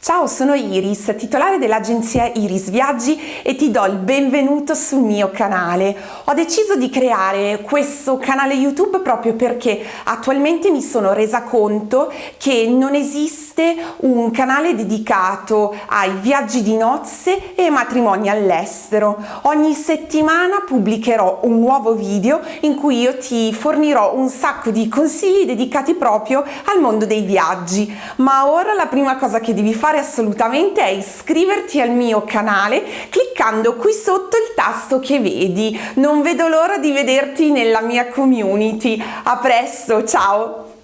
Ciao, sono Iris, titolare dell'agenzia Iris Viaggi e ti do il benvenuto sul mio canale. Ho deciso di creare questo canale YouTube proprio perché attualmente mi sono resa conto che non esiste un canale dedicato ai viaggi di nozze e matrimoni all'estero. Ogni settimana pubblicherò un nuovo video in cui io ti fornirò un sacco di consigli dedicati proprio al mondo dei viaggi. Ma ora la prima cosa che devi fare fare assolutamente è iscriverti al mio canale cliccando qui sotto il tasto che vedi. Non vedo l'ora di vederti nella mia community. A presto, ciao!